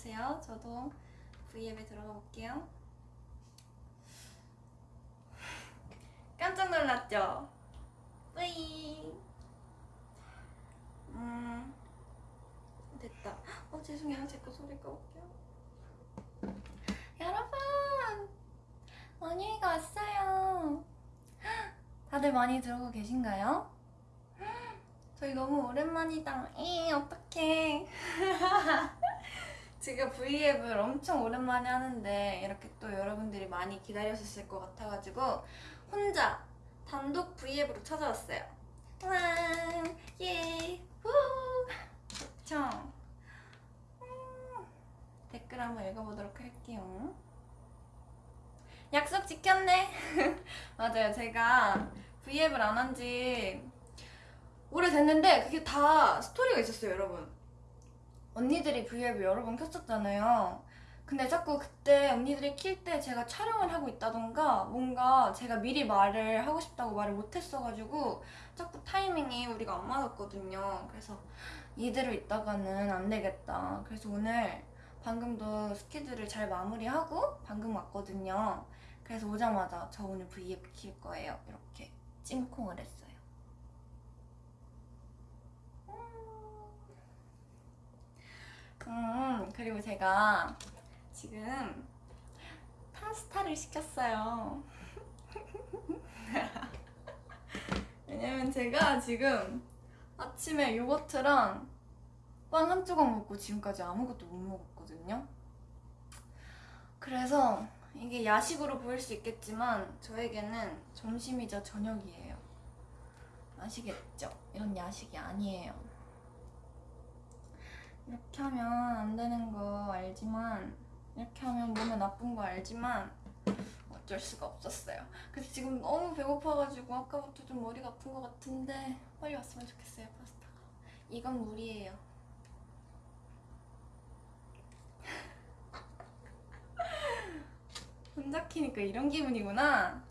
기다려주세요. 저도 V앱에 들어가 볼게요. 깜짝 놀랐죠? 뿌이. 음, 됐다. 어, 죄송해요. 제 거 소리 꺼볼게요. 여러분! 원유이가 왔어요. 다들 많이 들어오고 계신가요? 저희 너무 오랜만이다. 이 어떡해. 지금 V앱을 엄청 오랜만에 하는데 이렇게 또 여러분들이 많이 기다리셨을 것 같아가지고 혼자 단독 V앱으로 찾아왔어요. 와, 예, 후, 좋죠? 음, 댓글 한번 읽어보도록 할게요. 약속 지켰네. 맞아요. 제가 V앱을 안 한 지 오래됐는데 그게 다 스토리가 있었어요, 여러분. 언니들이 V앱을 여러 번 켰었잖아요. 근데 자꾸 그때 언니들이 킬 때 제가 촬영을 하고 있다던가 뭔가 제가 미리 말을 하고 싶다고 말을 못했어가지고 자꾸 타이밍이 우리가 안 맞았거든요. 그래서 이대로 있다가는 안 되겠다. 그래서 오늘 방금도 스케줄을 잘 마무리하고 방금 왔거든요. 그래서 오자마자 저 오늘 V앱 킬 거예요. 이렇게 찜콩을 했어요. 음, 그리고 제가 지금 파스타를 시켰어요. 왜냐면 제가 지금 아침에 요거트랑 빵 한 조각 먹고 지금까지 아무것도 못 먹었거든요. 그래서 이게 야식으로 보일 수 있겠지만 저에게는 점심이자 저녁이에요. 아시겠죠? 이런 야식이 아니에요. 이렇게 하면 안 되는 거 알지만 이렇게 하면 몸에 나쁜 거 알지만 어쩔 수가 없었어요. 그래서 지금 너무 배고파가지고 아까부터 좀 머리가 아픈 것 같은데 빨리 왔으면 좋겠어요 파스타가. 이건 물이에요. 혼자 키니까 이런 기분이구나.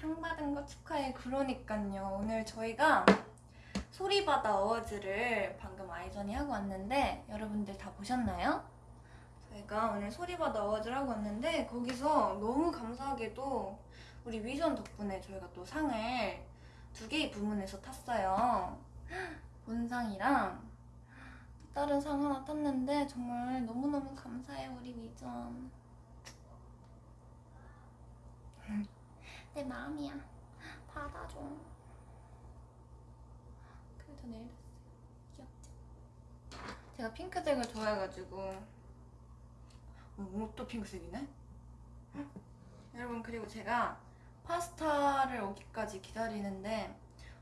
상 받은 거 축하해. 그러니까요. 오늘 저희가 소리바다 어워즈를 방금 아이전이 하고 왔는데 여러분들 다 보셨나요? 저희가 오늘 소리바다 어워즈를 하고 왔는데 거기서 너무 감사하게도 우리 위전 덕분에 저희가 또 상을 두 개의 부문에서 탔어요. 본상이랑 또 다른 상 하나 탔는데 정말 너무너무 감사해요 우리 위전. 내 마음이야. 받아줘. 내일 됐어요. 귀엽지? 제가 핑크색을 좋아해가지고 어, 옷도 핑크색이네? 여러분 그리고 제가 파스타를 오기까지 기다리는데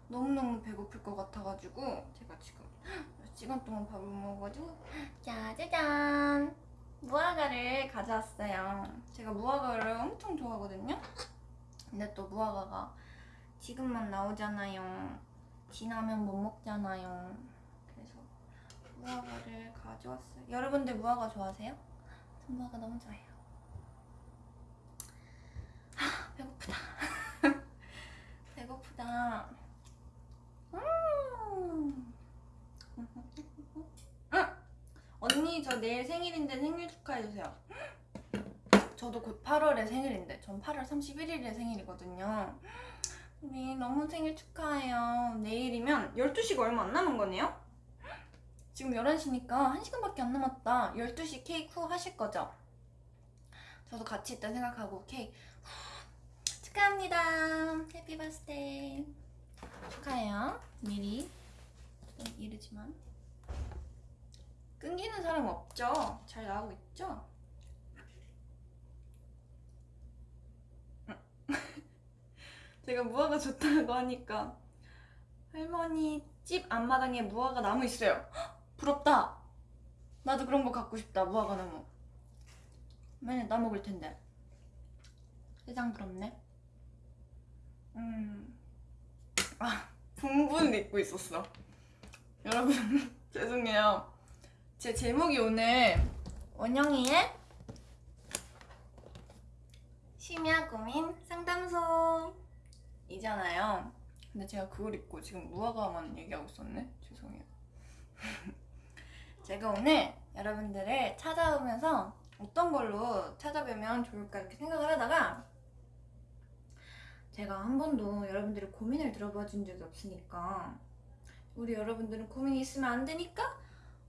너무너무 배고플 것 같아가지고 제가 지금 몇 시간 동안 밥을 못 먹어가지고 짜자잔 무화과를 가져왔어요 제가 무화과를 엄청 좋아하거든요 근데 또 무화과가 지금만 나오잖아요 지나면 못 먹잖아요. 그래서 무화과를 가져왔어요. 여러분들 무화과 좋아하세요? 전 무화과 너무 좋아해요. 아, 배고프다. 배고프다. 음. 음. 언니 저 내일 생일인데 생일 축하해주세요. 저도 곧 8월에 생일인데 전 8월 31일에 생일이거든요. 우리 너무 생일 축하해요. 내일이면 12시가 얼마 안 남은 거네요? 지금 11시니까 1시간밖에 안 남았다. 12시 케이크 후 하실 거죠? 저도 같이 있다 생각하고 케이크 후. 축하합니다. 해피 버스데이. 축하해요. 미리. 좀 이르지만. 끊기는 사람 없죠? 잘 나오고 있죠? 제가 무화과 좋다고 하니까 할머니 집 앞마당에 무화과 나무 있어요. 헉, 부럽다. 나도 그런 거 갖고 싶다. 무화과 나무. 맨날 나 먹을 텐데. 세상 부럽네. 음. 아, 분분 입고 있었어. 여러분, 죄송해요. 제 제목이 오늘 원영이의 심야 고민 상담소 이잖아요. 근데 제가 그걸 입고 지금 무화과만 얘기하고 있었네. 죄송해요. 제가 오늘 여러분들을 찾아오면서 어떤 걸로 찾아뵈면 좋을까 이렇게 생각을 하다가 제가 한 번도 여러분들의 고민을 들어봐 준 적이 없으니까 우리 여러분들은 고민이 있으면 안 되니까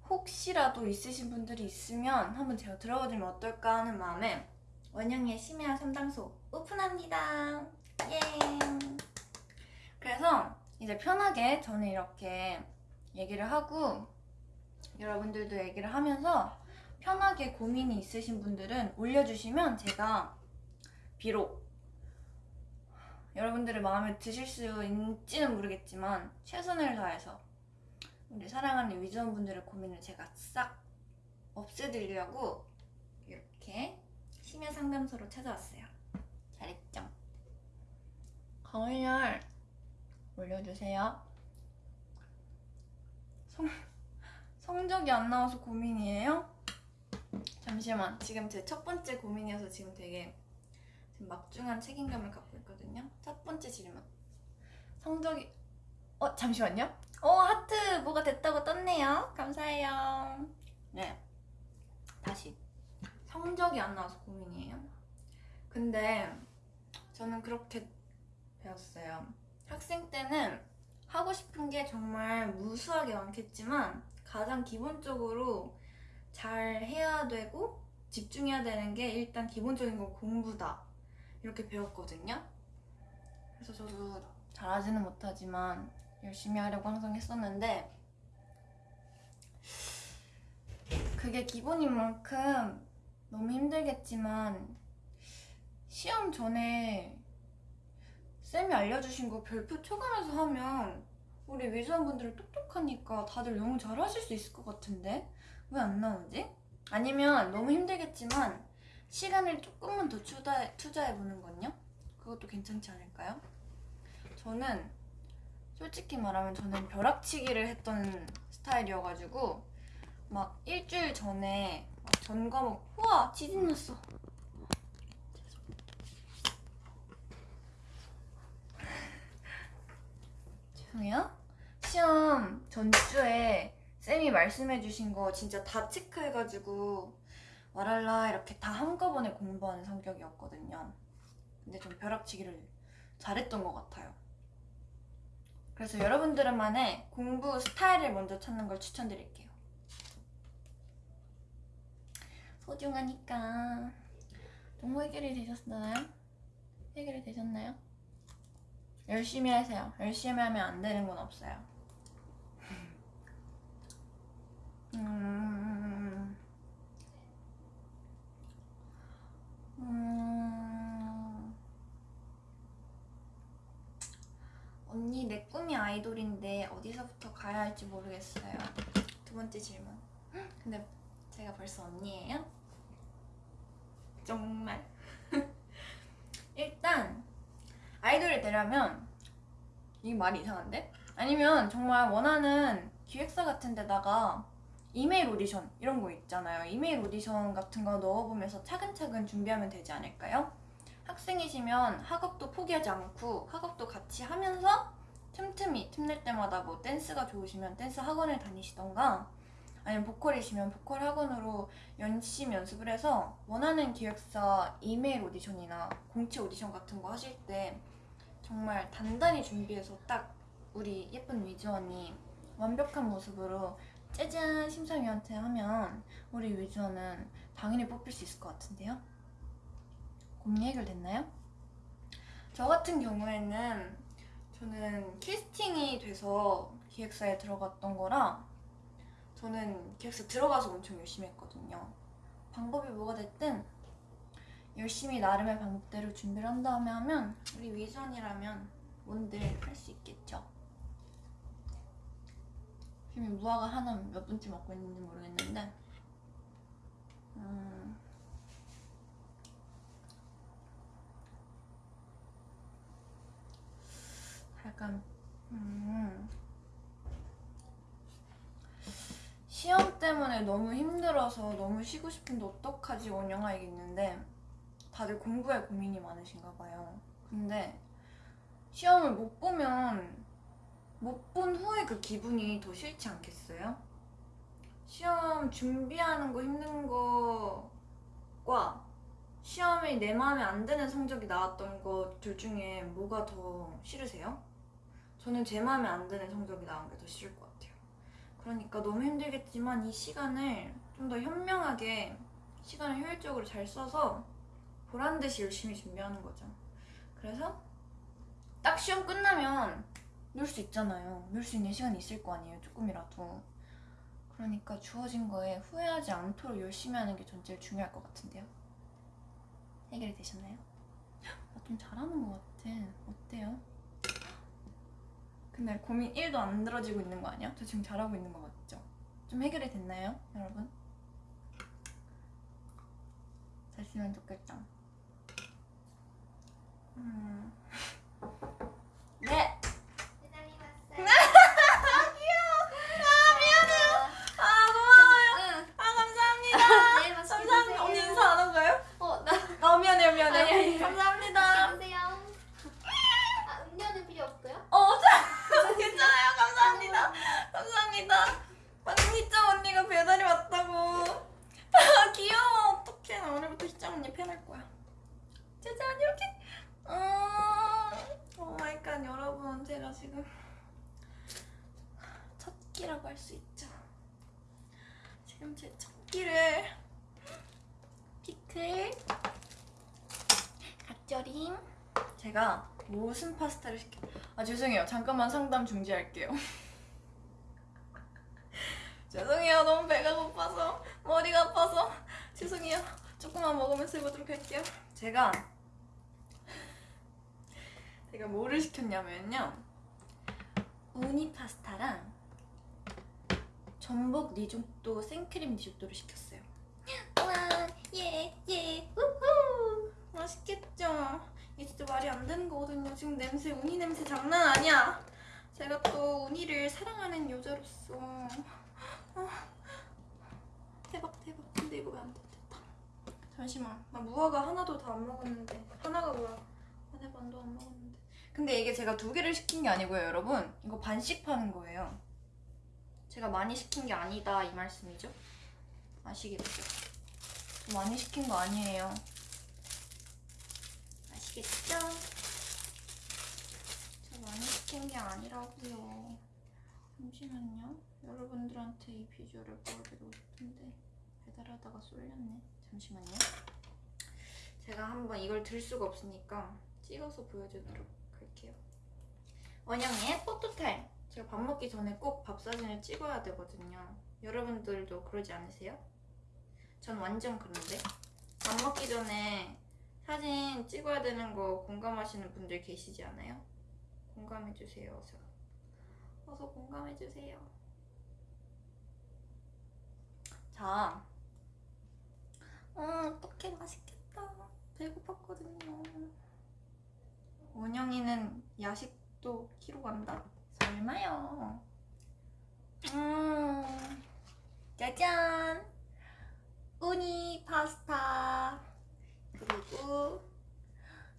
혹시라도 있으신 분들이 있으면 한번 제가 들어봐 주면 어떨까 하는 마음에 원영의 심야 상담소 오픈합니다. 예. 그래서 이제 편하게 저는 이렇게 얘기를 하고 여러분들도 얘기를 하면서 편하게 고민이 있으신 분들은 올려주시면 제가 비록 여러분들의 마음에 드실 수 있지는 모르겠지만 최선을 다해서 우리 사랑하는 위즈원분들의 고민을 제가 싹 없애드리려고 이렇게 심야 상담소로 찾아왔어요. 잘했죠? 가을열 올려주세요. 성, 성적이 안 나와서 고민이에요? 잠시만. 지금 제 첫 번째 고민이어서 지금 되게 지금 막중한 책임감을 갖고 있거든요. 첫 번째 질문. 성적이 어 잠시만요. 어 하트 뭐가 됐다고 떴네요. 감사해요. 네. 다시 성적이 안 나와서 고민이에요. 근데 저는 그렇게 배웠어요. 학생 때는 하고 싶은 게 정말 무수하게 많겠지만 가장 기본적으로 잘 해야 되고 집중해야 되는 게 일단 기본적인 건 공부다. 이렇게 배웠거든요. 그래서 저도 잘하지는 못하지만 열심히 하려고 항상 했었는데 그게 기본인 만큼 너무 힘들겠지만 시험 전에 쌤이 알려주신 거 별표 쳐가면서 하면 우리 위즈원분들은 똑똑하니까 다들 너무 잘하실 수 있을 것 같은데 왜 안 나오지? 아니면 너무 힘들겠지만 시간을 조금만 더 투자, 투자해보는 건요? 그것도 괜찮지 않을까요? 저는 솔직히 말하면 저는 벼락치기를 했던 스타일이어가지고 막 일주일 전에 막전 과목 우와 지진 났어 죄송해요? 시험 전주에 쌤이 말씀해주신 거 진짜 다 체크해가지고 말할라 이렇게 다 한꺼번에 공부하는 성격이었거든요. 근데 좀 벼락치기를 잘했던 것 같아요. 그래서 여러분들만의 공부 스타일을 먼저 찾는 걸 추천드릴게요. 소중하니까. 정보 해결이 되셨나요? 해결이 되셨나요? 열심히 하세요. 열심히 하면 안 되는 건 없어요. 음, 음, 언니 내 꿈이 아이돌인데 어디서부터 가야 할지 모르겠어요. 두 번째 질문. 근데 제가 벌써 언니예요? 정말. 일단 아이돌이 되려면 이 말이 이상한데? 아니면 정말 원하는 기획사 같은 데다가 이메일 오디션 이런 거 있잖아요. 이메일 오디션 같은 거 넣어보면서 차근차근 준비하면 되지 않을까요? 학생이시면 학업도 포기하지 않고 학업도 같이 하면서 틈틈이 틈낼 때마다 뭐 댄스가 좋으시면 댄스 학원을 다니시던가 아니면 보컬이시면 보컬 학원으로 열심히 연습을 해서 원하는 기획사 이메일 오디션이나 공채 오디션 같은 거 하실 때 정말 단단히 준비해서 딱 우리 예쁜 위즈원이 완벽한 모습으로 짜잔 심사위원한테 하면 우리 위즈원은 당연히 뽑힐 수 있을 것 같은데요? 고민 해결됐나요? 저 같은 경우에는 저는 캐스팅이 돼서 기획사에 들어갔던 거라 저는 기획사 들어가서 엄청 열심히 했거든요. 방법이 뭐가 됐든 열심히 나름의 방법대로 준비를 한 다음에 하면 우리 위전이라면 뭔들 할 수 있겠죠. 지금 무화과 하나 몇 분째 먹고 있는지 모르겠는데 음, 약간 음, 시험 때문에 너무 힘들어서 너무 쉬고 싶은데 어떡하지 원영아 이게 있는데 다들 공부에 고민이 많으신가 봐요. 근데 시험을 못 보면 못 본 후에 그 기분이 더 싫지 않겠어요? 시험 준비하는 거 힘든 거과 시험이 내 마음에 안 드는 성적이 나왔던 것 둘 중에 뭐가 더 싫으세요? 저는 제 마음에 안 드는 성적이 나온 게 더 싫을 것 같아요. 그러니까 너무 힘들겠지만 이 시간을 좀 더 현명하게 시간을 효율적으로 잘 써서 보란 듯이 열심히 준비하는 거죠. 그래서 딱 시험 끝나면 놀 수 있잖아요. 놀 수 있는 시간이 있을 거 아니에요. 조금이라도. 그러니까 주어진 거에 후회하지 않도록 열심히 하는 게 전 제일 중요할 것 같은데요. 해결이 되셨나요? 나 좀 잘하는 것 같아. 어때요? 근데 고민 1도 안 들어지고 있는 거 아니야? 저 지금 잘하고 있는 거 맞죠? 좀 해결이 됐나요, 여러분? 됐으면 좋겠다. 음. 네! 배달이 왔어요. 아, 고마워요. 응. 아, 감사합니다. 네, 맛있게 감사합니다. 드세요. 언니 인사 안 한 거예요? 어, 나 아, 미안해요, 미안해요. 아니, 아니. 감사합니다. 드세요. 아, 음료는 필요 없고요. 어, 자, 괜찮아요. 감사합니다. 감사합니다. 방금 희짱 언니가 배달이 왔다고. 아, 귀여워. 어떡해. 나 오늘부터 희짱 언니 팬할 거야. 짜잔, 이렇게. 음, oh my god, 여러분. 제가 지금 첫 끼라고 할 수 있죠. 지금 제 첫 끼를 피클, 갓절임. 제가 무슨 파스타를 시켰... 아 죄송해요. 잠깐만 상담 중지할게요. 죄송해요. 너무 배가 고파서 머리가 아파서 죄송해요. 조금만 먹으면서 해보도록 할게요. 제가 제가 뭐를 시켰냐면요. 우니 파스타랑 전복 리조또 생크림 리조또를 시켰어요. 와, 예, 예, 우후! 맛있겠죠? 이게 진짜 말이 안 되는 거거든요. 냄새, 우니 냄새 장난 아니야. 제가 또 우니를 사랑하는 여자로서 아, 대박 대박. 근데 이거 왜 안 됐다. 잠시만. 나 무화과 하나도 다 안 먹었는데 하나가 뭐야? 안에 반도 안 먹었는데. 근데 이게 제가 두 개를 시킨 게 아니고요, 여러분. 이거 반씩 파는 거예요. 제가 많이 시킨 게 아니다 이 말씀이죠? 아시겠죠? 저 많이 시킨 거 아니에요. 아시겠죠? 저 많이 시킨 게 아니라고요. 잠시만요. 여러분들한테 이 비주얼을 보여드리고 싶은데 배달하다가 쏠렸네. 잠시만요. 제가 한번 이걸 들 수가 없으니까 찍어서 보여주도록 할게요. 원영의 포토타임. 제가 밥 먹기 전에 꼭 밥 사진을 찍어야 되거든요. 여러분들도 그러지 않으세요? 전 완전 그런데 밥 먹기 전에 사진 찍어야 되는 거 공감하시는 분들 계시지 않아요? 공감해주세요, 어서. 어서 공감해주세요. 자. 어, 어떡해, 맛있겠다. 배고팠거든요. 원영이는 야식도 키로 간다? 설마요. 음, 짜잔! 우니 파스타. 그리고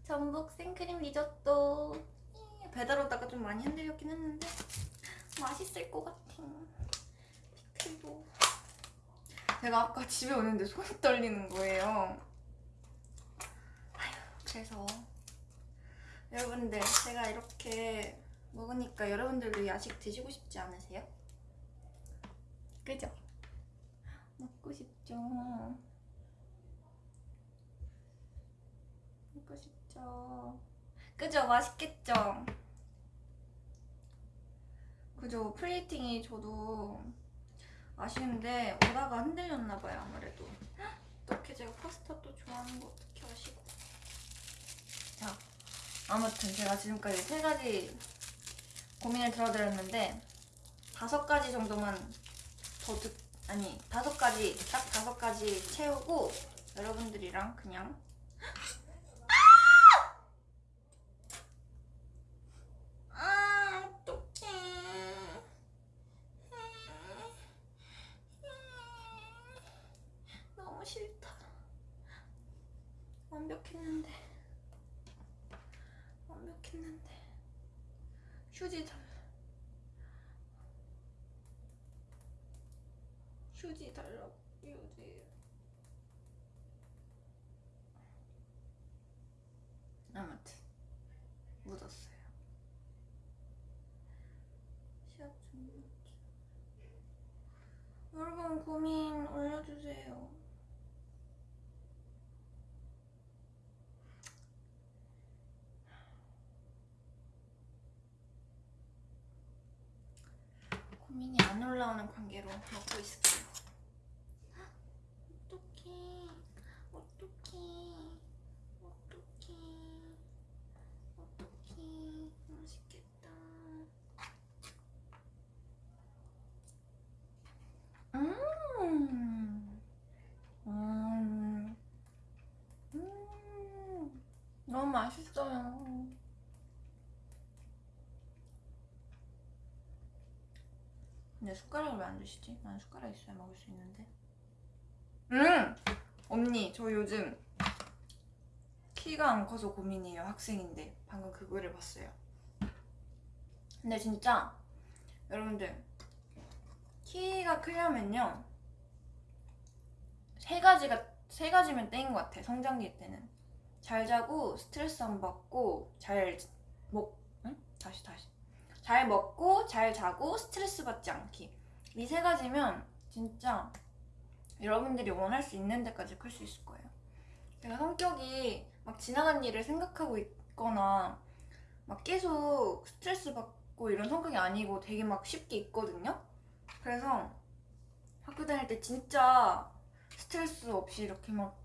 전복 생크림 리조또 예, 배달 오다가 좀 많이 흔들렸긴 했는데 맛있을 것 같아 피클도 제가 아까 집에 오는데 손이 떨리는 거예요 아휴 그래서 여러분들 제가 이렇게 먹으니까 여러분들도 야식 드시고 싶지 않으세요? 그죠? 먹고 싶죠 먹고 싶죠. 그죠? 맛있겠죠? 그죠? 플레이팅이 저도 아쉬운데 오다가 흔들렸나봐요 아무래도 어떻게 제가 파스타 또 좋아하는 거 어떻게 아시고 자 아무튼 제가 지금까지 세 가지 고민을 들어드렸는데 다섯 가지 정도만 더 듣, 아니 다섯 가지 딱 다섯 가지 채우고 여러분들이랑 그냥 아, 어떡해. 너무 싫다. 완벽했는데. 완벽했는데. 휴지 달. 휴지 휴지 달라고 휴지 아무튼 묻었어요 시합 준비 여러분 고민 올려주세요 고민이 안 올라오는 관계로 먹고 있을게요. 어떡해, 어떡해, 어떡해, 어떡해, 맛있겠다. 음, 음, 음, 너무 맛있어요. 근데 숟가락을 왜 안 주시지? 난 숟가락 있어야 먹을 수 있는데. 음! 언니, 저 요즘 키가 안 커서 고민이에요. 학생인데. 방금 그 글을 봤어요. 근데 진짜, 여러분들, 키가 크려면요. 세 가지가, 세 가지면 땡인 것 같아. 성장기 때는. 잘 자고, 스트레스 안 받고, 잘 먹, 응? 다시, 다시. 잘 먹고 잘 자고 스트레스 받지 않기. 이 세 가지면 진짜 여러분들이 원할 수 있는 데까지 클 수 있을 거예요. 제가 성격이 막 지나간 일을 생각하고 있거나 막 계속 스트레스 받고 이런 성격이 아니고 되게 막 쉽게 있거든요. 그래서 학교 다닐 때 진짜 스트레스 없이 이렇게 막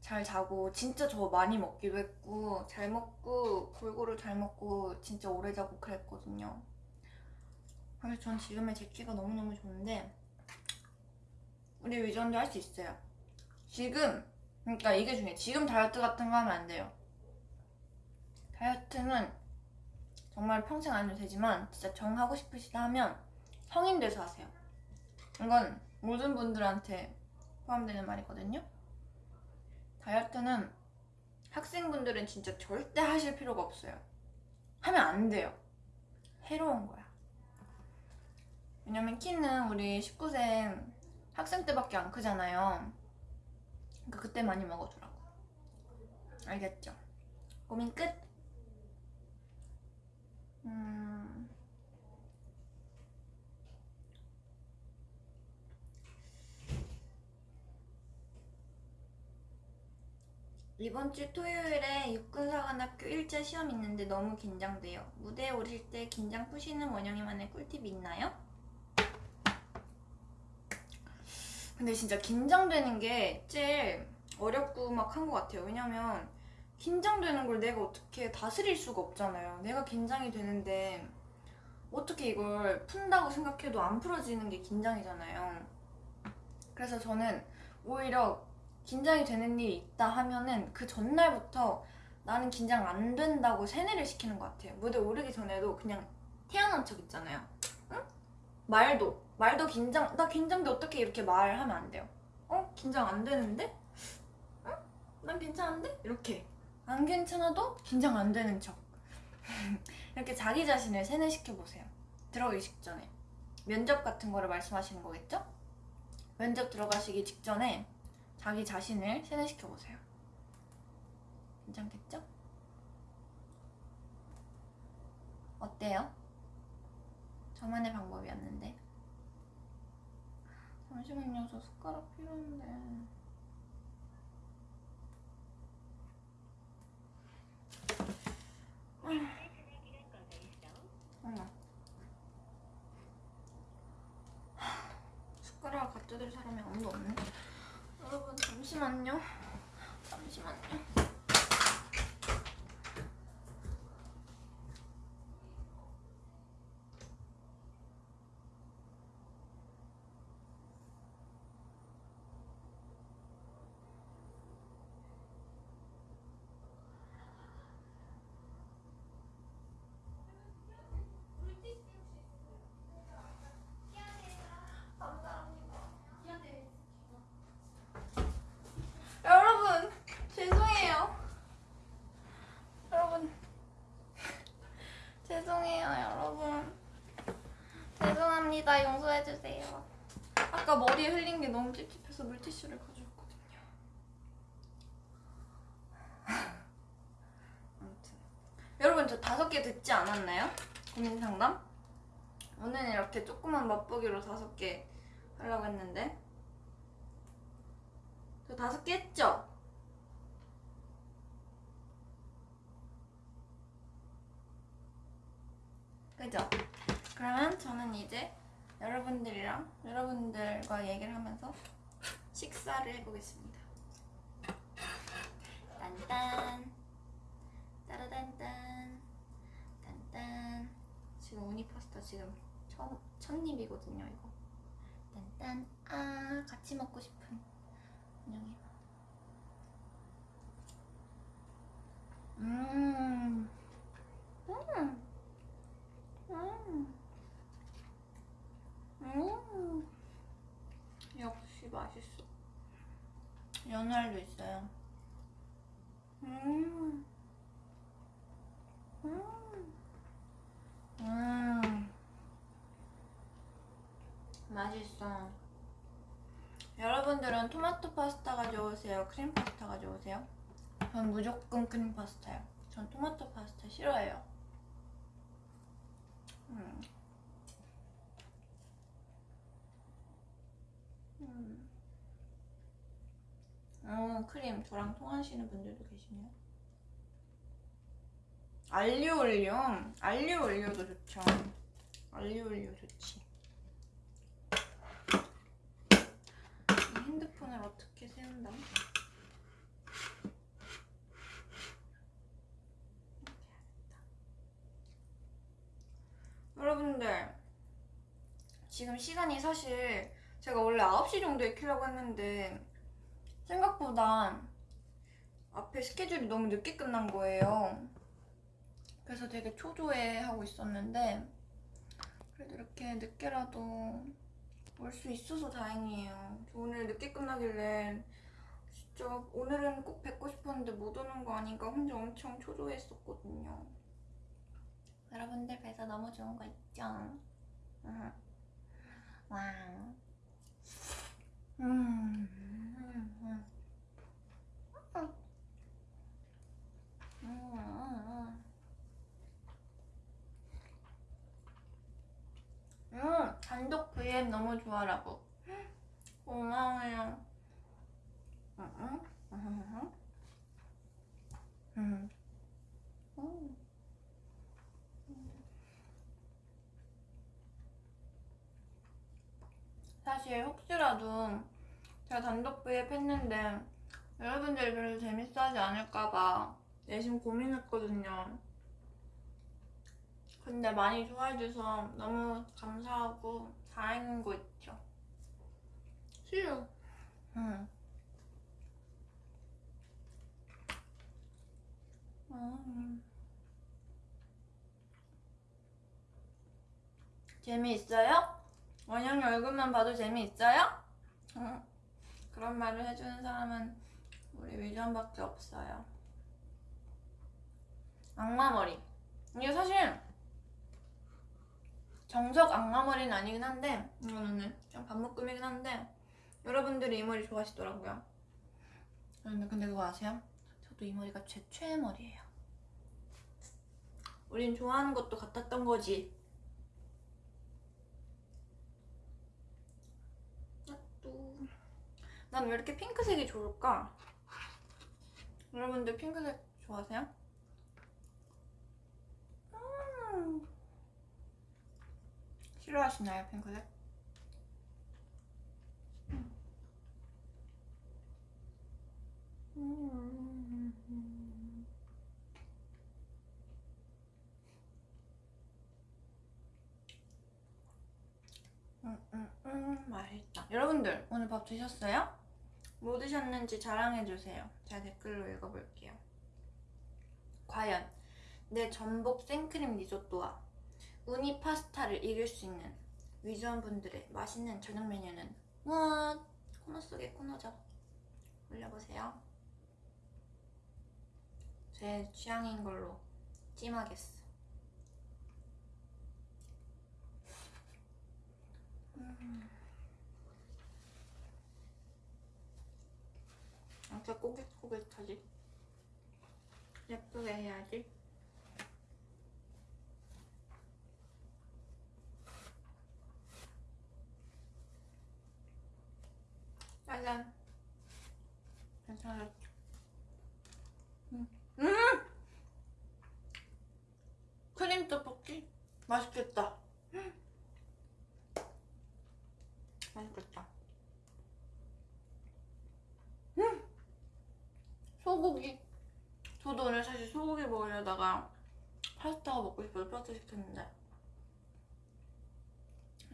잘 자고 진짜 저 많이 먹기도 했고 잘 먹고 골고루 잘 먹고 진짜 오래 자고 그랬거든요. 그래서 전 지금의 제 키가 너무너무 좋은데 우리 유전도 할 수 있어요. 지금 그러니까 이게 중요해. 지금 다이어트 같은 거 하면 안 돼요. 다이어트는 정말 평생 안 해도 되지만 진짜 정하고 싶으시다 하면 성인 돼서 하세요. 이건 모든 분들한테 포함되는 말이거든요. 다이어트는 학생분들은 진짜 절대 하실 필요가 없어요. 하면 안 돼요. 해로운 거야. 왜냐면 키는 우리 19세 학생 때밖에 안 크잖아요. 그러니까 그때 많이 먹어주라고. 알겠죠? 고민 끝? 음... 이번 주 토요일에 육군사관학교 1차 시험 있는데 너무 긴장돼요. 무대에 오르실 때 긴장 푸시는 원영이만의 꿀팁 있나요? 근데 진짜 긴장되는 게 제일 어렵고 막 한 것 같아요. 왜냐면 긴장되는 걸 내가 어떻게 다스릴 수가 없잖아요. 내가 긴장이 되는데 어떻게 이걸 푼다고 생각해도 안 풀어지는 게 긴장이잖아요. 그래서 저는 오히려 긴장이 되는 일이 있다 하면은 그 전날부터 나는 긴장 안 된다고 세뇌를 시키는 것 같아요. 무대 오르기 전에도 그냥 태어난 척 있잖아요. 응? 말도 말도 긴장 나 긴장돼 어떻게 이렇게 말하면 안 돼요. 어 긴장 안 되는데? 응? 난 괜찮은데? 이렇게 안 괜찮아도 긴장 안 되는 척. 이렇게 자기 자신을 세뇌시켜 보세요. 들어가기 직전에 면접 같은 거를 말씀하시는 거겠죠? 면접 들어가시기 직전에 자기 자신을 세뇌시켜 보세요. 괜찮겠죠? 어때요? 저만의 방법이었는데. 잠시만요, 저 숟가락 필요한데. 어머. 하, 숟가락 갖다 줄 사람이 아무도 없네. 여러분 잠시만요. 잠시만요. 여러분 죄송해요. 여러분 죄송합니다 용서해 주세요. 아까 아까 머리에 흘린 게 너무 찝찝해서 물티슈를 가져왔거든요. 아무튼 여러분 저 다섯 개 듣지 않았나요? 고민 상담? 오늘은 이렇게 조그만 맛보기로 다섯 개 하려고 했는데 저 다섯 개 했죠? 그죠? 그러면 저는 이제 여러분들이랑 여러분들과 얘기를 하면서 식사를 해보겠습니다. 딴딴. 따라단딴. 딴딴. 지금 우니 파스타 지금 첫, 첫 입이거든요 이거. 딴딴. 아 같이 먹고 싶은 운영이 음. 음. 음. 음. 역시 맛있어. 연알도 있어요. 음. 음. 음. 맛있어. 여러분들은 토마토 파스타 가 좋으세요? 크림 파스타 가 좋으세요? 전 무조건 크림 파스타요. 전 토마토 파스타 싫어해요. 음. 음. 어, 크림 저랑 통하시는 분들도 계시네요. 알리오 올리오, 알리오 올리오도 좋죠. 알리오 올리오 좋지. 이 핸드폰을 어떻게 세운다? 여러분들 지금 시간이 사실 제가 원래 9시 정도에 키려고 했는데 생각보다 앞에 스케줄이 너무 늦게 끝난 거예요. 그래서 되게 초조해 하고 있었는데 그래도 이렇게 늦게라도 올 수 있어서 다행이에요. 저 오늘 늦게 끝나길래 진짜 오늘은 꼭 뵙고 싶었는데 못 오는 거 아닌가 혼자 엄청 초조했었거든요. 여러분들 뵈서 너무 좋은 거 있죠? 응. 와. 음. 음. 음. 음. 음. 음, 단독 VM 너무 좋아라고. 고마워요. 음, 음, 음, 사실 혹시라도 제가 단독 브이앱 했는데 여러분들이 별로 재밌어하지 않을까봐 내심 고민했거든요. 근데 많이 좋아해줘서 너무 감사하고 다행인 거 있죠. 수유. 응. 음. 재미있어요? 원영이 얼굴만 봐도 재미있어요? 응. 그런 말을 해주는 사람은 우리 위전밖에 없어요. 악마머리. 이게 사실 정석 악마머리는 아니긴 한데 이거는 그냥 반묶음이긴 한데 여러분들이 이 머리 좋아하시더라고요. 근데 그거 아세요? 저도 이 머리가 제 최애 머리예요. 우린 좋아하는 것도 같았던 거지. 난 왜 이렇게 핑크색이 좋을까? 여러분들 핑크색 좋아하세요? 음. 싫어하시나요, 핑크색? 음. 음, 음, 음, 맛있다. 여러분들, 오늘 밥 드셨어요? 뭐 드셨는지 자랑해주세요. 제가 댓글로 읽어볼게요. 과연 내 전복 생크림 리조또와 우니 파스타를 이길 수 있는 위즈원분들의 맛있는 저녁 메뉴는 무엇? 코너 속의 코너죠. 올려보세요. 제 취향인 걸로 찜하겠어. 음. 아까 꼬깃꼬깃하지? 예쁘게 해야지 짜잔 괜찮았죠? 음. 음! 크림 떡볶이? 맛있겠다 먹으려다가 파스타가 먹고 싶어서 파스타 시켰는데.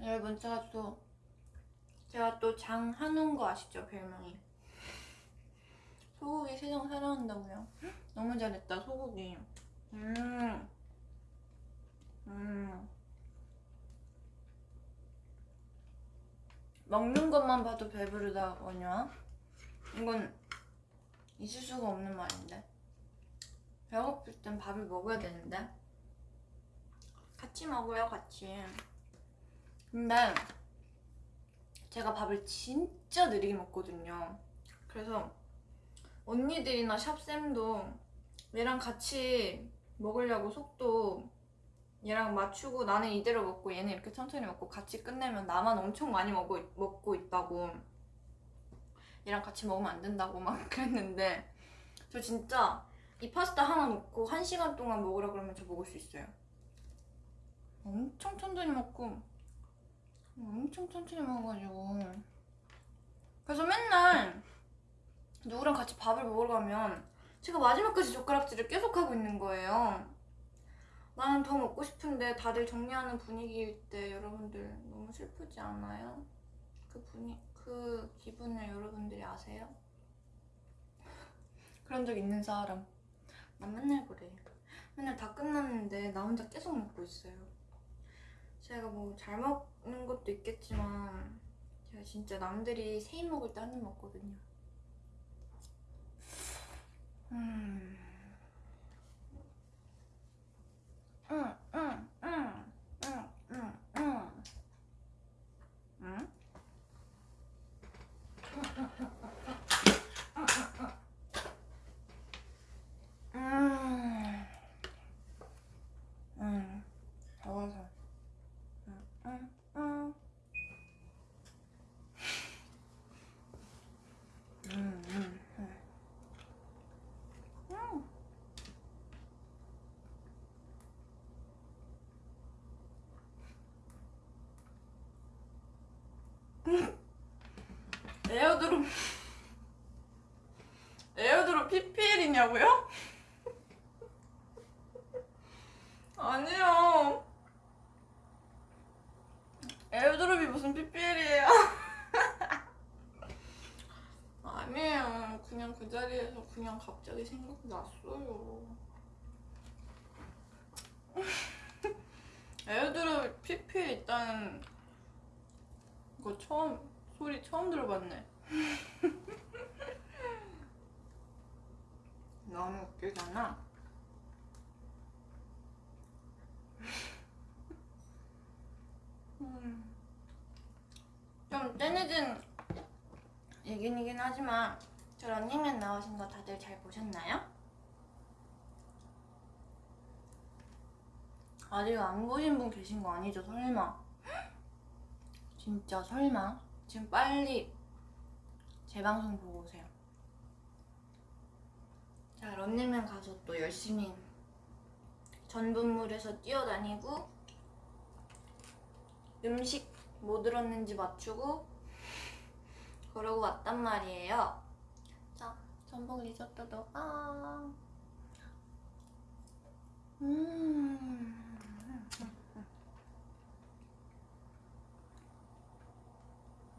여러분, 제가 또, 제가 또 장한운 거 아시죠? 별명이. 소고기 세상 사랑한다고요? 너무 잘했다, 소고기. 음. 음. 먹는 것만 봐도 배부르다거냐? 이건 있을 수가 없는 말인데. 배고플 땐 밥을 먹어야 되는데. 같이 먹어요, 같이. 근데 제가 밥을 진짜 느리게 먹거든요. 그래서 언니들이나 샵쌤도 얘랑 같이 먹으려고 속도 얘랑 맞추고 나는 이대로 먹고 얘는 이렇게 천천히 먹고 같이 끝내면 나만 엄청 많이 먹고, 먹고 있다고 얘랑 같이 먹으면 안 된다고 막 그랬는데 저 진짜 이 파스타 하나 놓고 한 시간 동안 먹으라 그러면 저 먹을 수 있어요 엄청 천천히 먹고 엄청 천천히 먹어가지고 그래서 맨날 누구랑 같이 밥을 먹으러 가면 제가 마지막까지 젓가락질을 계속 하고 있는 거예요 나는 더 먹고 싶은데 다들 정리하는 분위기일 때 여러분들 너무 슬프지 않아요? 그 분위 그 기분을 여러분들이 아세요? 그런 적 있는 사람 난 맨날 그래 맨날 다 끝났는데 나 혼자 계속 먹고 있어요 제가 뭐 잘 먹는 것도 있겠지만 제가 진짜 남들이 세입 먹을 때 한 입 먹거든요 음. 응, 응, 응, 응, 응, 응. 응? 음. 음. 더워서. 음, 음, 음. 음, 음, 음. 음. AirDrop PPL이냐고요? 아니요 AirDrop이 무슨 PPL이에요 아니에요 그냥 그 자리에서 그냥 갑자기 생각났어요 AirDrop PPL 있다는 거 처음 소리 처음 들어봤네. 너무 웃기잖아. 음. 좀 떼내진 얘기이긴 하지만 저 런닝맨 나오신 거 다들 잘 보셨나요? 아직 안 보신 분 계신 거 아니죠? 설마? 진짜 설마? 지금 빨리 제 방송 보고 오세요. 자, 런닝맨 가서 또 열심히 전분물에서 뛰어다니고 음식 뭐 들었는지 맞추고 그러고 왔단 말이에요. 자, 전복 리조또도 아. 음.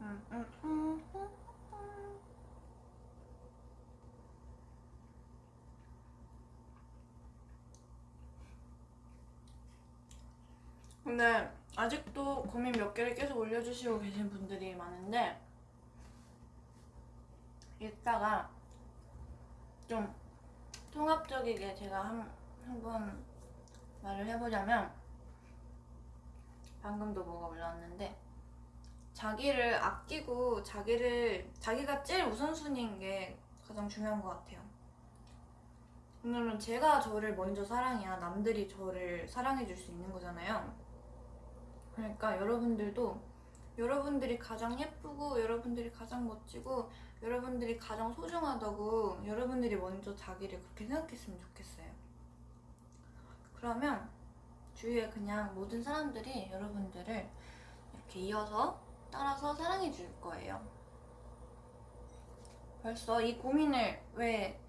음, 음, 음, 음, 음. 근데 아직도 고민 몇 개를 계속 올려주시고 계신 분들이 많은데 이따가 좀 통합적이게 제가 한, 한번 말을 해보자면 방금도 뭐가 올라왔는데 자기를 아끼고 자기를 자기가 제일 우선순위인 게 가장 중요한 것 같아요. 왜냐면 제가 저를 먼저 사랑해야 남들이 저를 사랑해 줄 수 있는 거잖아요. 그러니까 여러분들도 여러분들이 가장 예쁘고 여러분들이 가장 멋지고 여러분들이 가장 소중하다고 여러분들이 먼저 자기를 그렇게 생각했으면 좋겠어요. 그러면 주위에 그냥 모든 사람들이 여러분들을 이렇게 이어서 따라서 사랑해 줄 거예요. 벌써 이 고민을 왜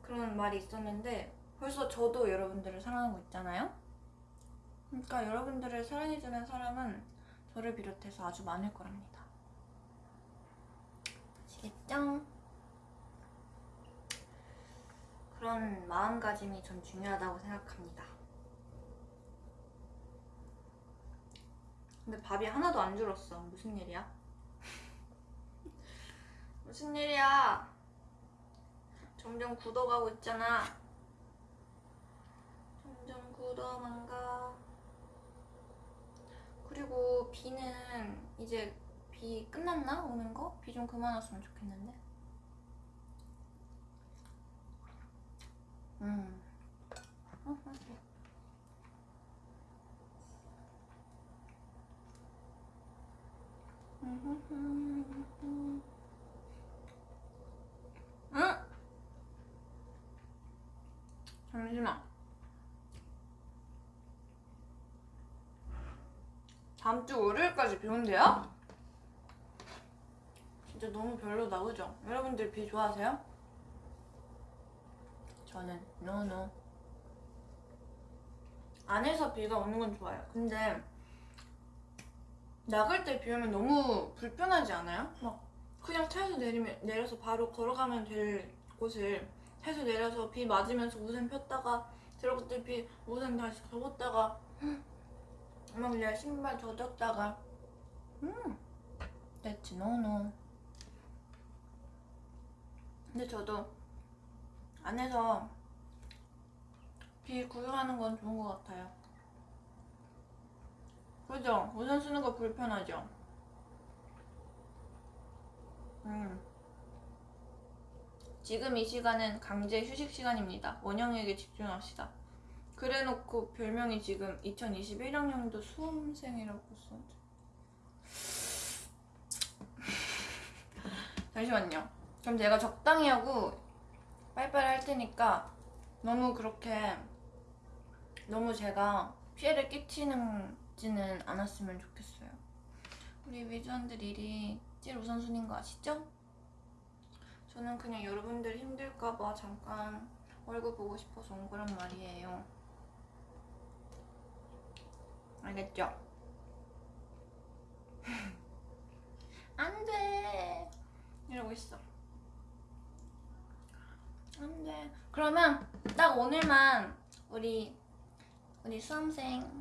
그런 말이 있었는데 벌써 저도 여러분들을 사랑하고 있잖아요. 그러니까 여러분들을 사랑해주는 사람은 저를 비롯해서 아주 많을 거랍니다. 아시겠죠? 그런 마음가짐이 전 중요하다고 생각합니다. 근데 밥이 하나도 안 줄었어. 무슨 일이야? 무슨 일이야? 점점 굳어가고 있잖아. 점점 굳어만 가. 그리고 비는 이제 비 끝났나? 오는 거? 비 좀 그만 왔으면 좋겠는데. 음. 어, 맛있어. 응? 잠시만. 다음 주 월요일까지 비 온대요? 진짜 너무 별로다, 그죠? 여러분들 비 좋아하세요? 저는 노노. 안에서 비가 오는 건 좋아요. 근데 나갈 때 비 오면 너무 불편하지 않아요? 막 그냥 차에서 내리면 내려서 바로 걸어가면 될 곳을 차에서 내려서 비 맞으면서 우산 폈다가 들어갈 때비 우산 다시 접었다가 막내 신발 젖었다가 음 no no 근데 저도 안에서 비 구경하는 건 좋은 것 같아요 그죠? 우산 쓰는 거 불편하죠? 음. 지금 이 시간은 강제 휴식 시간입니다. 원영에게 집중합시다. 그래놓고 별명이 지금 2021학년도 수험생이라고 써. 잠시만요. 그럼 제가 적당히 하고 빨리빨리 할 테니까 너무 그렇게 너무 제가 피해를 끼치는지는 않았으면 좋겠어요. 우리 위주원들 일이 제일 우선순위인 거 아시죠? 저는 그냥 여러분들 힘들까봐 잠깐 얼굴 보고 싶어서 온 거란 말이에요. 알겠죠? 안 돼! 이러고 있어. 안 돼. 그러면 딱 오늘만 우리, 우리 수험생님?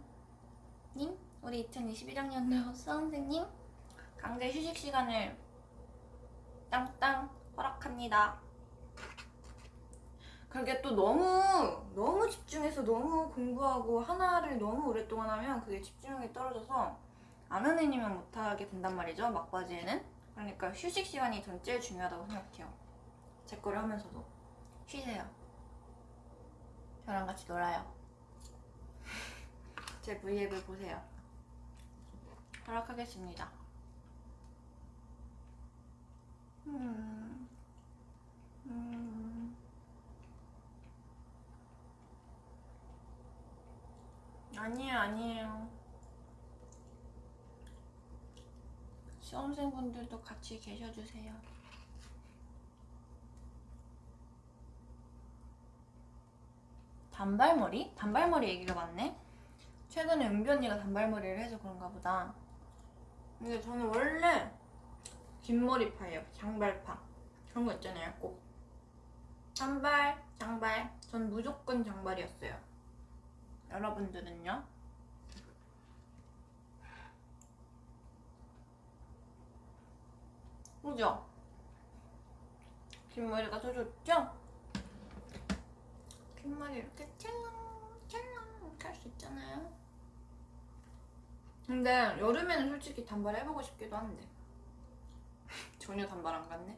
우리 2021학년도 수험생님? 강제 휴식 시간을 땅땅 허락합니다. 그게 또 너무 너무 집중해서 너무 공부하고 하나를 너무 오랫동안 하면 그게 집중력이 떨어져서 아는 애니면 못하게 된단 말이죠 막바지에는. 그러니까 휴식 시간이 전 제일 중요하다고 생각해요. 제 거를 하면서도. 쉬세요. 저랑 같이 놀아요. 제 브이앱을 보세요. 허락하겠습니다. 음, 음. 아니에요, 아니에요. 수험생분들도 같이 계셔주세요. 단발머리? 단발머리 얘기가 많네? 최근에 은비 언니가 단발머리를 해서 그런가 보다. 근데 저는 원래 긴 머리파예요. 장발파. 그런 거 있잖아요. 꼭. 장발, 장발. 전 무조건 장발이었어요. 여러분들은요? 그죠? 긴 머리가 더 좋죠? 긴 머리 이렇게 찰랑 찰랑 이렇게 할 수 있잖아요. 근데 여름에는 솔직히 단발 해보고 싶기도 한데 전혀 단발 안 같네.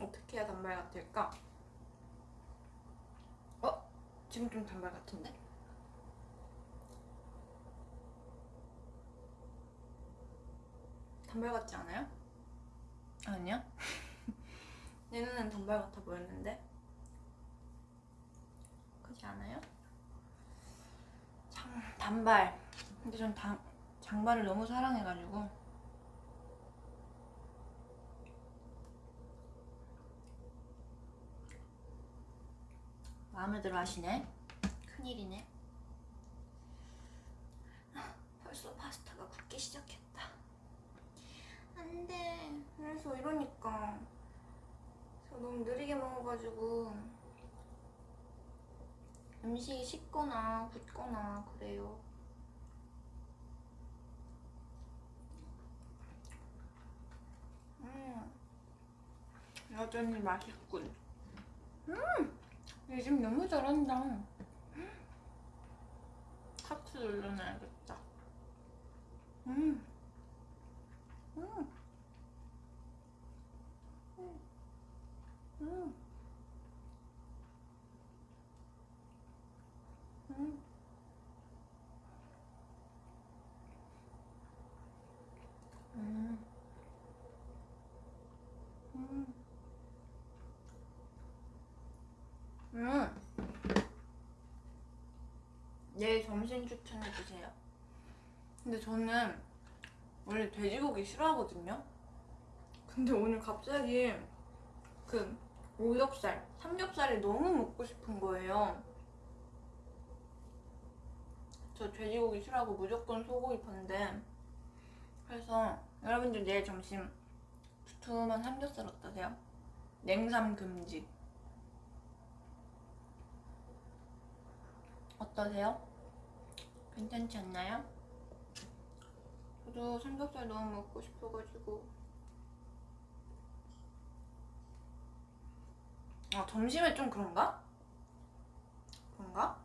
어떻게 해야 단발 같을까? 어? 지금 좀 단발 같은데? 단발 같지 않아요? 아니야? 내 눈엔 단발 같아 보였는데? 그렇지 않아요? 장, 단발 근데 전 단, 장발을 너무 사랑해가지고 마음에 들어 하시네 큰일이네 아, 벌써 파스타가 굽기 시작했다 안 돼 그래서 이러니까 저 너무 느리게 먹어가지고 음식이 식거나 굳거나 그래요. 음. 여전히 맛있군. 음! 요즘 너무 잘한다. 하트 눌러놔야겠다. 음. 음. 음. 내일 점심 추천해주세요. 근데 저는 원래 돼지고기 싫어하거든요. 근데 오늘 갑자기 그 오겹살, 삼겹살이 너무 먹고 싶은 거예요. 저 돼지고기 싫어하고 무조건 소고기 판데 그래서 여러분들 내일 점심 두툼한 삼겹살 어떠세요? 냉삼 금지 어떠세요? 괜찮지 않나요? 저도 삼겹살 너무 먹고 싶어가지고 아 점심에 좀 그런가? 그런가?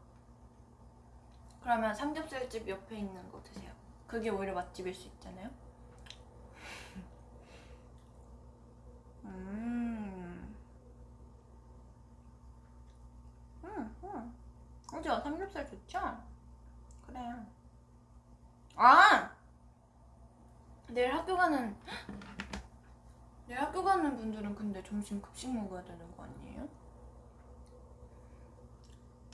그러면 삼겹살집 옆에 있는 거 드세요. 그게 오히려 맛집일 수 있잖아요. 음. 음, 음. 그죠? 삼겹살 좋죠? 그래요. 아! 내일 학교 가는, 내일 학교 가는 분들은 근데 점심 급식 먹어야 되는 거 아니에요?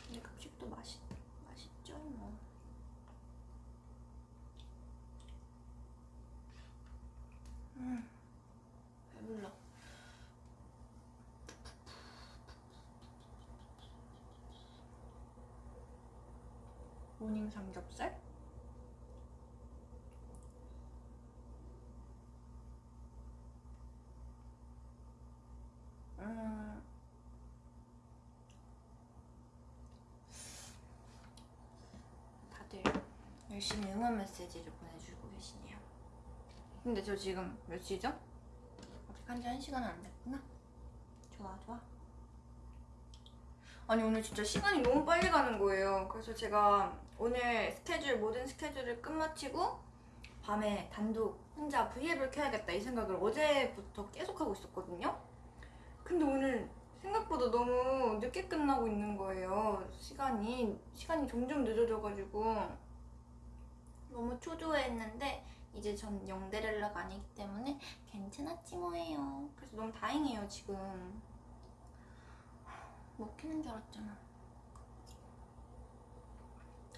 근데 급식도 맛있, 맛있죠, 뭐. 음, 배불러. 모닝 삼겹살? 음. 다들 열심히 응원 메시지를 보내주고 계시네요. 근데 저 지금 몇 시죠? 아직 한지 한 시간 안 됐구나. 좋아, 좋아. 아니 오늘 진짜 시간이 너무 빨리 가는 거예요. 그래서 제가 오늘 스케줄 모든 스케줄을 끝마치고 밤에 단독 혼자 브이앱을 켜야겠다 이 생각을 어제부터 계속 하고 있었거든요. 근데 오늘 생각보다 너무 늦게 끝나고 있는 거예요. 시간이 시간이 점점 늦어져가지고 너무 초조해했는데 이제 전 영데렐라가 아니기 때문에 괜찮았지 뭐예요. 그래서 너무 다행이에요 지금. 먹히는 줄 알았잖아.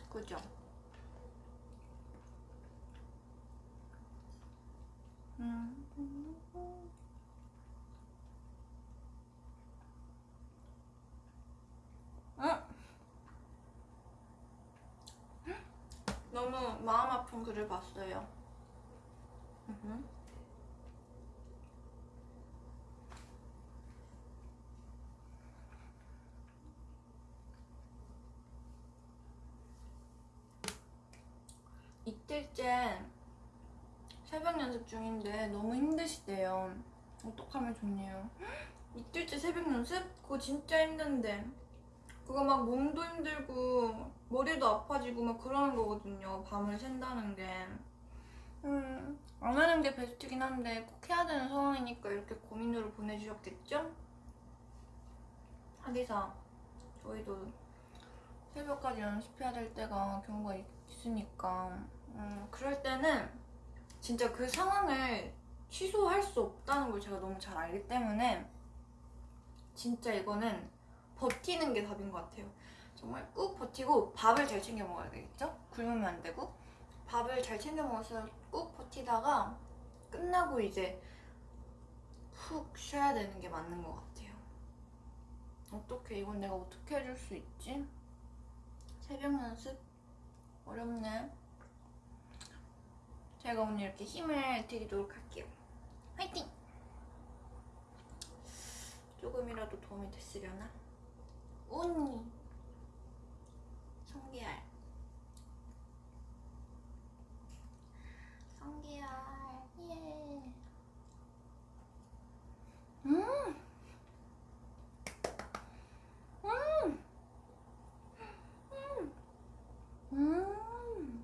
그죠? 음. 응? 너무 마음 아픈 글을 봤어요. 이틀째 새벽 연습 중인데 너무 힘드시대요. 어떡하면 좋네요. 이틀째 새벽 연습? 그거 진짜 힘든데. 그거 막 몸도 힘들고 머리도 아파지고 막 그러는 거거든요. 밤을 샌다는 게. 음, 안 하는 게 베스트긴 한데 꼭 해야 되는 상황이니까 이렇게 고민으로 보내주셨겠죠? 하기사 저희도 새벽까지 연습해야 될 때가 경우가 있으니까 음, 그럴 때는 진짜 그 상황을 취소할 수 없다는 걸 제가 너무 잘 알기 때문에 진짜 이거는 버티는 게 답인 것 같아요. 정말 꾹 버티고 밥을 잘 챙겨 먹어야 되겠죠? 굶으면 안 되고 밥을 잘 챙겨 먹어서 꾹 버티다가 끝나고 이제 푹 쉬어야 되는 게 맞는 것 같아요. 어떻게 이건 내가 어떻게 해줄 수 있지? 새벽 연습 어렵네. 제가 오늘 이렇게 힘을 드리도록 할게요. 화이팅! 조금이라도 도움이 됐으려나? 언니 성기열 성기열 예 음! 음! 음!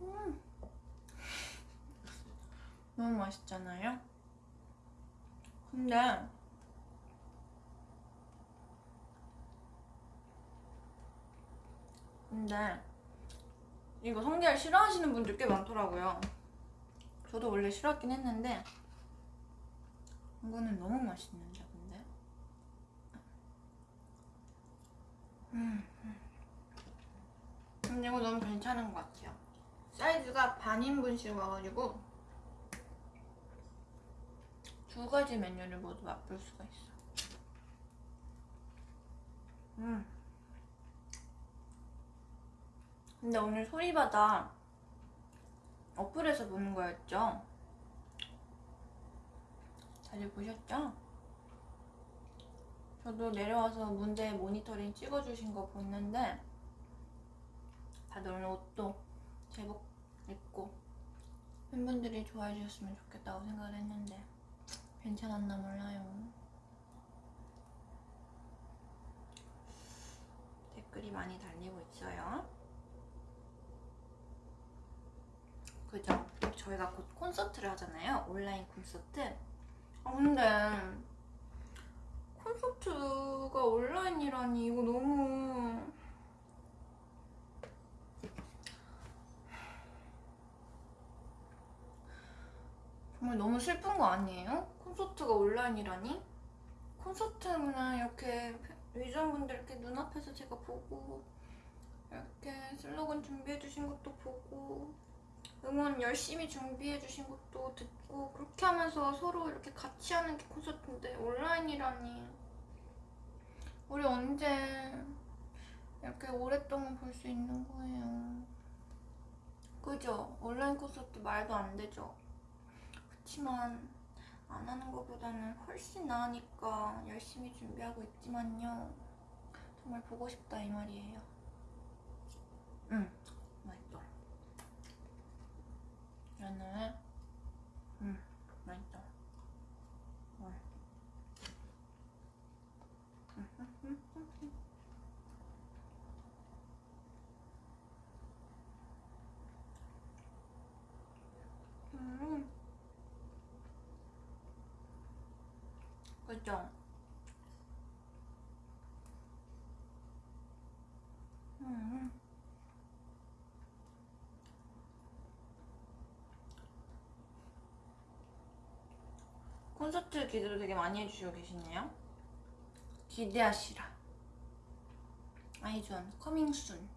음! 너무 맛있잖아요? 근데 근데 이거 성게알 싫어하시는 분들 꽤 많더라고요. 저도 원래 싫어하긴 했는데 이거는 너무 맛있는데 근데 음, 음. 근데 이거 너무 괜찮은 것 같아요. 사이즈가 반인분씩 와가지고 두 가지 메뉴를 모두 맛볼 수가 있어. 음. 근데 오늘 소리바다 어플에서 보는 거였죠? 다들 보셨죠? 저도 내려와서 문제 모니터링 찍어주신 거 봤는데 다들 오늘 옷도 제복 입고 팬분들이 좋아해 주셨으면 좋겠다고 생각을 했는데 괜찮았나 몰라요. 댓글이 많이 달리고 있어요. 그죠? 저희가 곧 콘서트를 하잖아요. 온라인 콘서트. 아, 근데 콘서트가 온라인이라니 이거 너무 정말 너무 슬픈 거 아니에요? 콘서트가 온라인이라니? 콘서트는 이렇게 위전분들 이렇게 눈앞에서 제가 보고 이렇게 슬로건 준비해 주신 것도 보고 응원 열심히 준비해 주신 것도 듣고 그렇게 하면서 서로 이렇게 같이 하는 게 콘서트인데 온라인이라니. 우리 언제 이렇게 오랫동안 볼 수 있는 거예요? 그죠? 온라인 콘서트 말도 안 되죠. 그치만 안 하는 것보다는 훨씬 나으니까 열심히 준비하고 있지만요. 정말 보고 싶다 이 말이에요. 응 연어에 음 맛있다. 음. 음. 음. 그죠? 콘서트 기대도 되게 많이 해주시고 계시네요. 기대하시라. 아이존 커밍 순.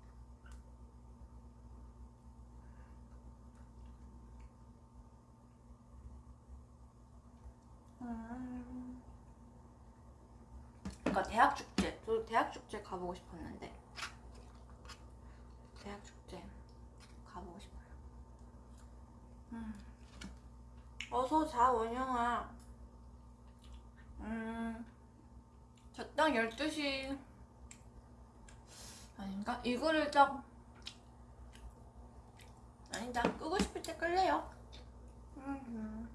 음. 그러니까 대학 축제. 저도 대학 축제 가보고 싶었는데 대학 축제 가보고 싶어요. 음. 어서 자 원영아. 음. 저 딱 12시 아닌가? 이거를 딱 아니다. 끄고 싶을 때 끌래요. 음.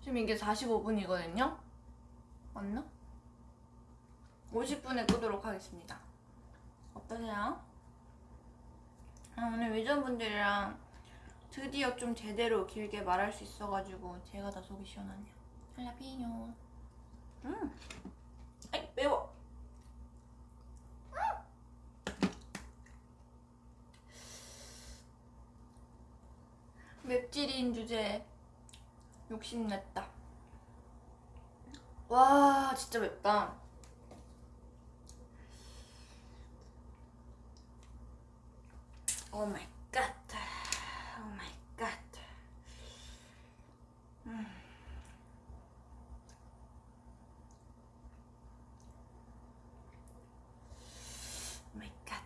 지금 이게 45분이거든요? 맞나? 50분에 끄도록 하겠습니다. 어떠세요? 아, 오늘 위전분들이랑 드디어 좀 제대로 길게 말할 수 있어가지고 제가 다 속이 시원하네요. 할라피뇨. 음. 아이 매워. 맵찔인 주제에 욕심냈다. 와 진짜 맵다. 오 마이 갓. 오 마이 갓. 음. 오 마이 갓.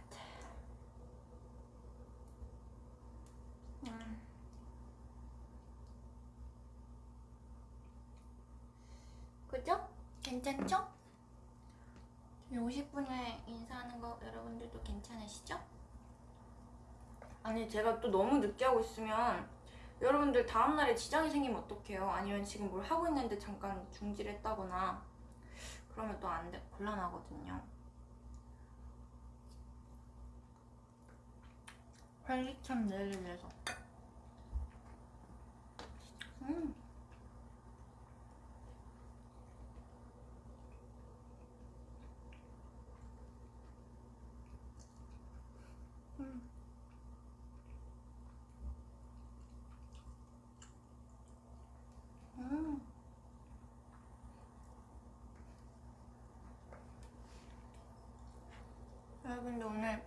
음. 그죠? 괜찮죠? 50분에 인사하는 거 여러분들도 괜찮으시죠? 아니 제가 또 너무 늦게 하고 있으면 여러분들 다음날에 지장이 생기면 어떡해요? 아니면 지금 뭘 하고 있는데 잠깐 중지했다거나 그러면 또 안 돼, 곤란하거든요 활기찬 내일을 위해서 음. 음. 음. 여러분들 오늘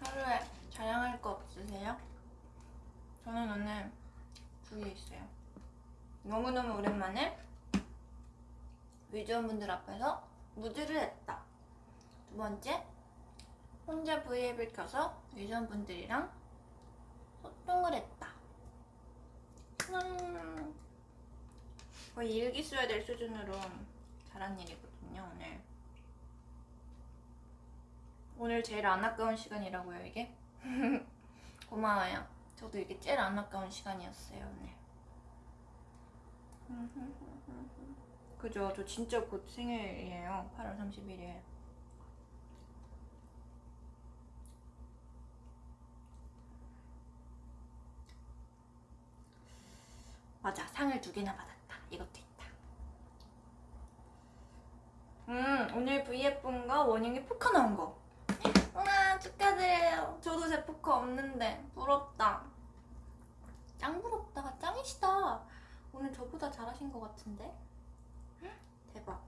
하루에 자랑할 거 없으세요? 저는 오늘 부위에 있어요. 너무너무 오랜만에 위조원분들 앞에서 무드를 했다. 두 번째, 혼자 V앱을 켜서 위조원분들이랑 소통을 했다. 음, 거의 일기 써야 될 수준으로 잘한 일이거든요, 오늘. 오늘 제일 안 아까운 시간이라고요, 이게? 고마워요. 저도 이게 제일 안 아까운 시간이었어요, 오늘. 그죠? 저 진짜 곧 생일이에요. 8월 30일에. 맞아, 상을 두 개나 받았다. 이것도 있다. 음, 오늘 V예쁜거 원영이 포카 나온 거. 축하드려요. 저도 제 포카 없는데 부럽다. 짱 부럽다. 짱이시다. 오늘 저보다 잘하신 것 같은데? 헉, 대박.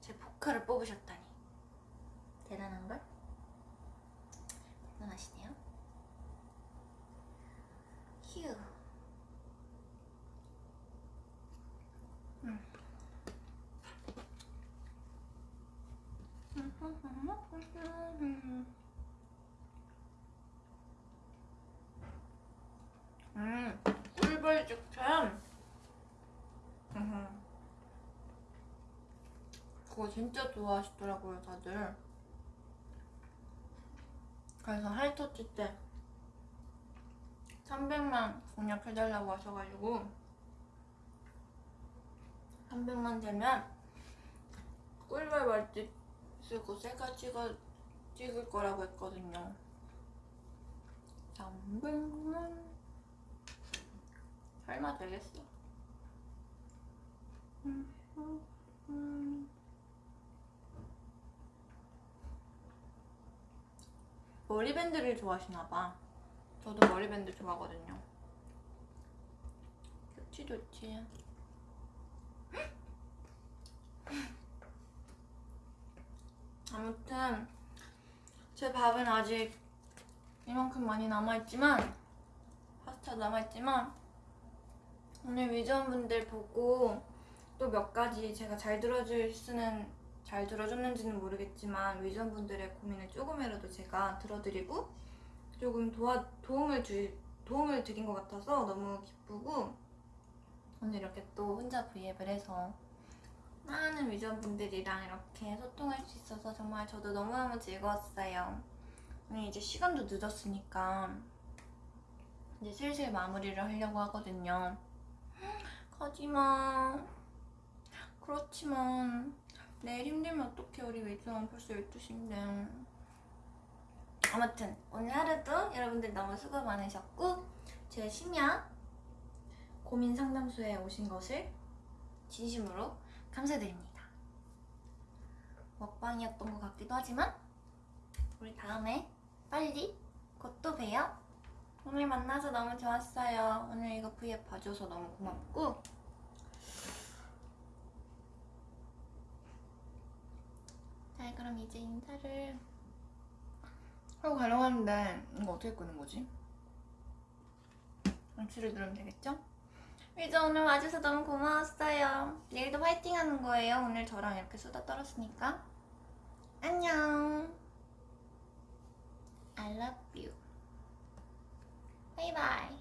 제 포카를 뽑으셨다니. 대단한걸? 대단하시네요. 휴. 음, 꿀벌죽처럼. 그거 진짜 좋아하시더라고요, 다들. 그래서 하이터치 때 300만 공략해달라고 하셔가지고 300만 되면 꿀벌 말집 쓰고 셀카 찍어 찍을 거라고 했거든요. 300만 설마 되겠어? 음, 음, 음. 머리밴드를 좋아하시나 봐. 저도 머리밴드 좋아하거든요. 좋지 좋지. 아무튼 제 밥은 아직 이만큼 많이 남아있지만 파스타 남아있지만 오늘 위전분들 보고 또 몇 가지 제가 잘 들어줄 수는 잘 들어줬는지는 모르겠지만 위전분들의 고민을 조금이라도 제가 들어드리고 조금 도와 도움을 주 도움을 드린 것 같아서 너무 기쁘고 오늘 이렇게 또 혼자 브이앱을 해서 많은 위전분들이랑 이렇게 소통할 수 있어서 정말 저도 너무너무 즐거웠어요. 오늘 이제 시간도 늦었으니까 이제 슬슬 마무리를 하려고 하거든요. 가지마. 그렇지만 내일 힘들면 어떡해? 우리 웨이트만 벌써 12시인데. 아무튼 오늘 하루도 여러분들 너무 수고 많으셨고 제 심야 고민 상담소에 오신 것을 진심으로 감사드립니다. 먹방이었던 것 같기도 하지만 우리 다음에 빨리 곧 또 봬요. 오늘 만나서 너무 좋았어요. 오늘 이거 V앱 봐줘서 너무 고맙고 자 그럼 이제 인사를 하고 가려고 하는데 이거 어떻게 끄는 거지? 양치를 누르면 되겠죠? 이제 오늘 와줘서 너무 고마웠어요. 내일도 화이팅 하는 거예요. 오늘 저랑 이렇게 수다 떨었으니까. 안녕. I love you. 바이바이